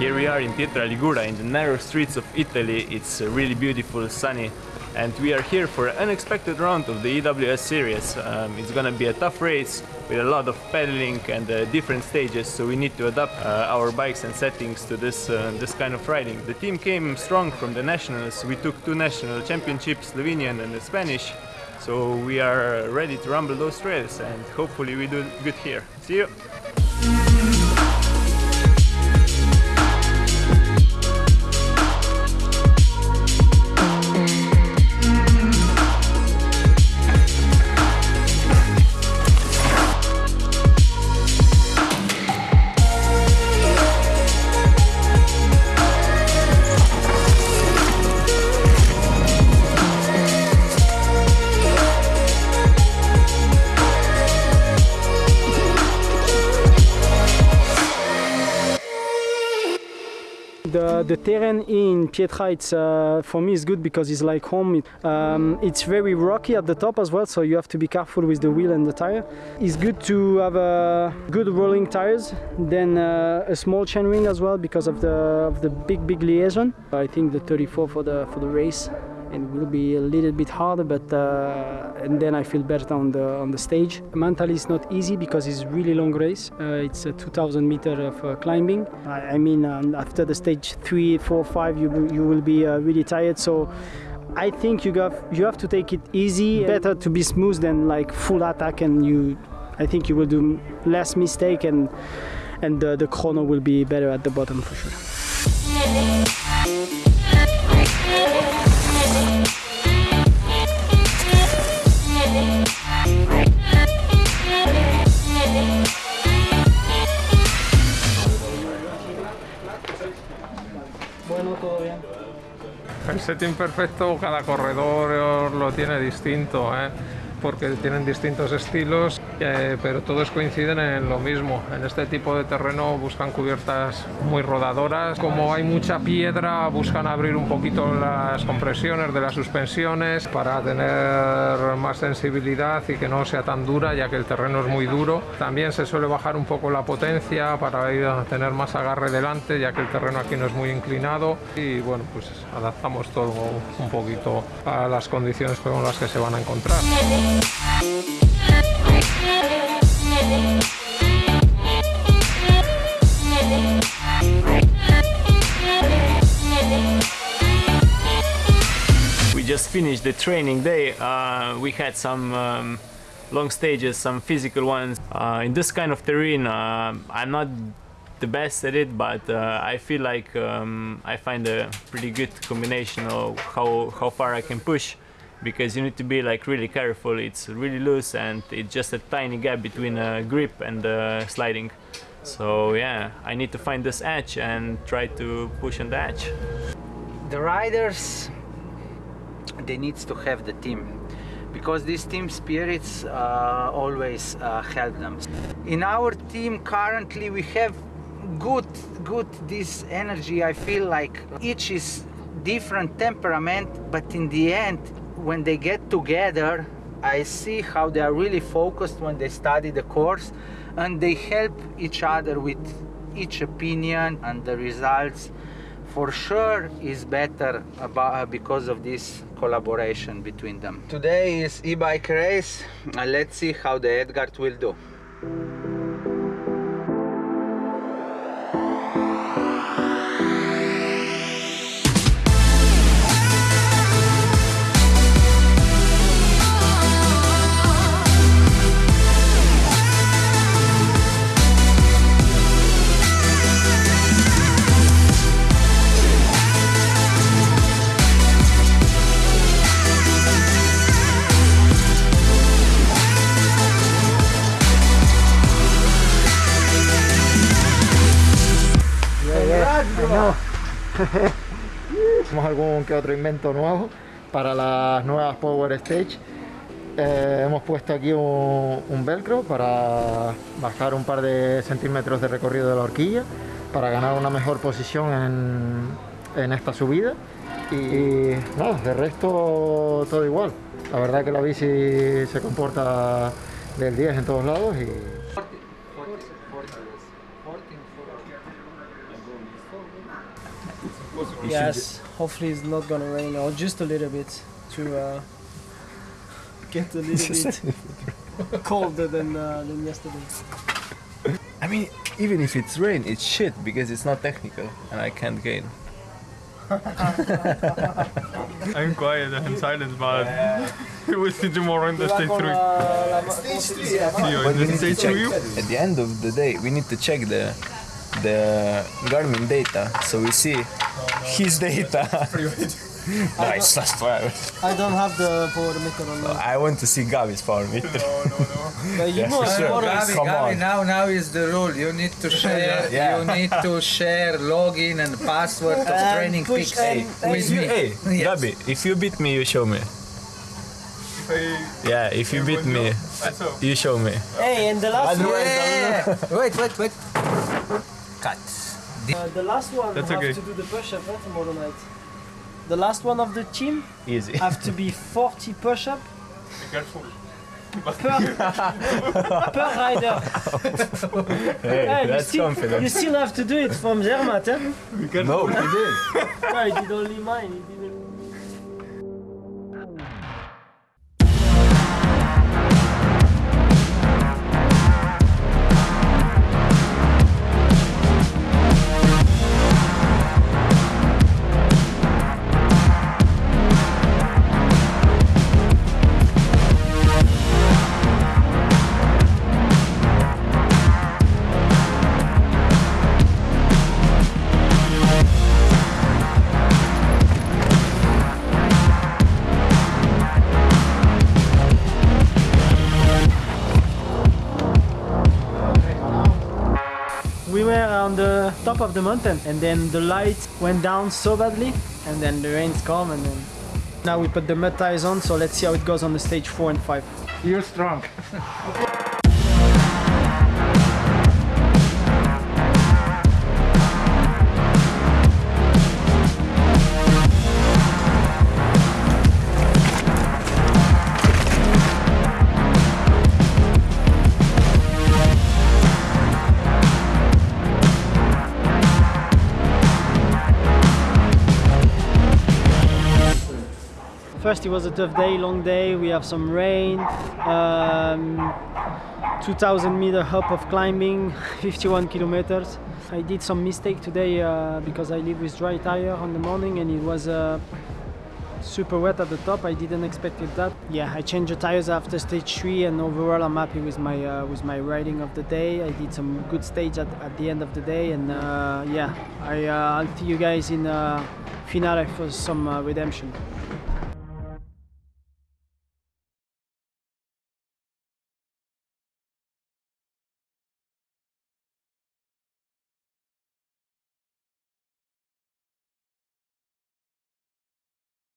Here we are in Pietra Ligure in the narrow streets of Italy. It's really beautiful, sunny and we are here for an unexpected round of the EWS series. Um, it's gonna be a tough race with a lot of pedaling and uh, different stages so we need to adapt uh, our bikes and settings to this, uh, this kind of riding. The team came strong from the nationals. We took two national championships, Slovenian and the Spanish. So we are ready to rumble those trails and hopefully we do good here. See you! The, the terrain in Pietra, it's, uh, for me, is good because it's like home. Um, it's very rocky at the top as well, so you have to be careful with the wheel and the tire. It's good to have uh, good rolling tires, then uh, a small chainring as well because of the of the big big liaison. I think the 34 for the for the race and will be a little bit harder but uh, and then I feel better on the on the stage. Mentally it's not easy because it's really long race. Uh, it's a 2000 meter of uh, climbing. I, I mean um, after the stage three, four, five you you will be uh, really tired so I think you have you have to take it easy. Better to be smooth than like full attack and you I think you will do less mistake and and the, the chrono will be better at the bottom for sure. El setting perfecto, cada corredor lo tiene distinto, ¿eh? Porque tienen distintos estilos, eh, pero todos coinciden en lo mismo. En este tipo de terreno buscan cubiertas muy rodadoras. Como hay mucha piedra, buscan abrir un poquito las compresiones de las suspensiones para tener más sensibilidad y que no sea tan dura, ya que el terreno es muy duro. También se suele bajar un poco la potencia para tener más agarre delante, ya que el terreno aquí no es muy inclinado. Y bueno, pues adaptamos todo un poquito a las condiciones con las que se van a encontrar. We just finished the training day. Uh, we had some um, long stages, some physical ones. Uh, in this kind of terrain, uh, I'm not the best at it, but uh, I feel like um, I find a pretty good combination of how, how far I can push because you need to be like really careful. It's really loose and it's just a tiny gap between uh, grip and sliding. So yeah, I need to find this edge and try to push on the edge. the riders they needs to have the team because these team spirits uh, always uh, help them in our team currently we have good good this energy i feel like each is different temperament but in the end when they get together i see how they are really focused when they study the course and they help each other with each opinion and the results for sure is better about, because of this collaboration between them. Today is e-bike race and let's see how the Edgard will do. Hacemos algún que otro invento nuevo para las nuevas Power Stage. Eh, hemos puesto aquí un, velcro para bajar un par de centímetros de recorrido de la horquilla para ganar una mejor posición en, esta subida y nada, de resto todo igual. La verdad que la bici se comporta del 10 en todos lados y Yes, hopefully it's not gonna rain or just a little bit to uh, get a little bit colder than uh, than yesterday. I mean, even if it's rain, it's shit because it's not technical and I can't gain. I'm quiet I'm silent, but we will see tomorrow in the stage three. See you But in we the need to stage check. At the end of the day, we need to check the the Garmin data so we see his data. no, it's not fair. I don't have the power meter on now. I want to see Gavi's power meter. No, no, no. But you Yeah, know, sure. more Gabi, Come Gabi, on. now now is the rule. You need to share. Yeah. You need to share login and password of And training push pics and- with you, me. hey, Yes. Gabi, if you beat me, you show me. Yeah, if you beat me, you show me. Hey, and the last one, Yeah. wait, wait, wait. Cut. uh, the last one That's have okay. to do the push-up eh, tomorrow night. The last one of the team Easy. have to be 40 push-up Be careful. per rider. Hey, Hey, you, still, confident. you still have to do it from Zermatt, eh? No, he did. No, he did only mine. He didn't. We were on the top of the mountain and then the light went down so badly and then the rains come and then now we put the mud tires on so let's see how it goes on the stage 4 and 5. You're strong. First it was a tough day, long day, we have some rain, um, 2000 meter hop of climbing, 51 kilometers. I did some mistake today uh, because I live with dry tire on the morning and it was uh, super wet at the top. I didn't expect it that. Yeah, I changed the tires after stage three, and overall I'm happy with my uh, with my riding of the day. I did some good stage at, at the end of the day, and uh, yeah, I uh, I'll see you guys in uh, finale for some redemption.